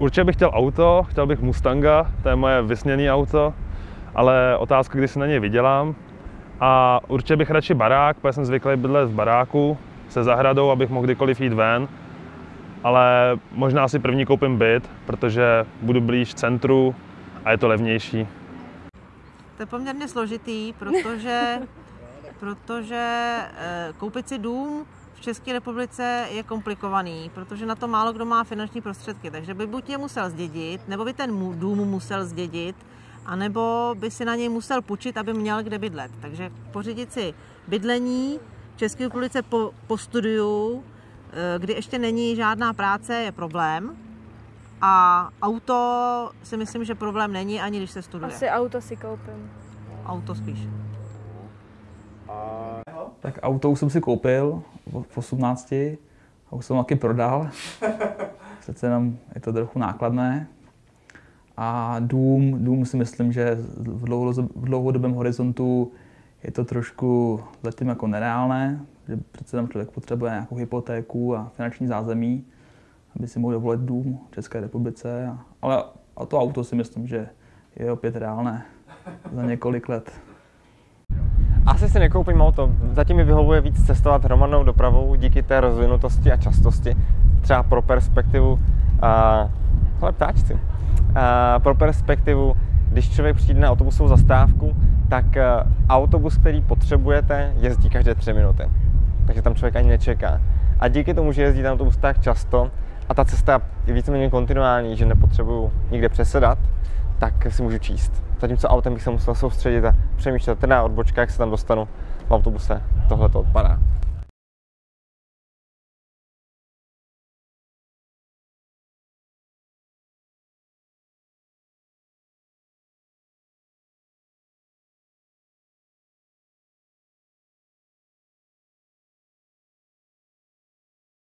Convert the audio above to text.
Určitě bych chtěl auto, chtěl bych Mustanga, to je moje vysněné auto, ale otázka, kdy si na něj vydělám. A určitě bych radši barák, protože jsem zvyklý bydlet v baráku se zahradou, abych mohl kdykoliv jít ven. Ale možná si první koupím byt, protože budu blíž centru a je to levnější. To je poměrně složitý, protože, protože eh, koupit si dům v České republice je komplikovaný, protože na to málo kdo má finanční prostředky. Takže by buď je musel zdědit, nebo by ten dům musel zdědit, anebo by si na něj musel půjčit, aby měl kde bydlet. Takže pořídit si bydlení v České republice po, po studiu, eh, kdy ještě není žádná práce, je problém. A auto si myslím, že problém není, ani když se studuje. Asi auto si koupím. Auto spíš. Tak auto už jsem si koupil v 18 a už jsem taky prodal. Přece jenom je to trochu nákladné. A dům, dům si myslím, že v, dlouho, v dlouhodobém horizontu je to trošku zatím jako nereálné, že přece tam člověk potřebuje nějakou hypotéku a finanční zázemí, aby si mohl dovolit dům v České republice. Ale a to auto si myslím, že je opět reálné za několik let. Asi si nekoupím auto. Zatím mi vyhovuje víc cestovat hromadnou dopravou díky té rozvinutosti a častosti. Třeba pro perspektivu, a, ale ptáčci, a, pro perspektivu, když člověk přijde na autobusovou zastávku, tak a, autobus, který potřebujete, jezdí každé tři minuty. Takže tam člověk ani nečeká. A díky tomu, že jezdí ten autobus tak často a ta cesta je víceméně kontinuální, že nepotřebuju nikde přesedat, tak si můžu číst. Zatímco autem bych se musel soustředit a přemýšlet teda odbočka, jak se tam dostanu v autobuse. Tohle to odpadá.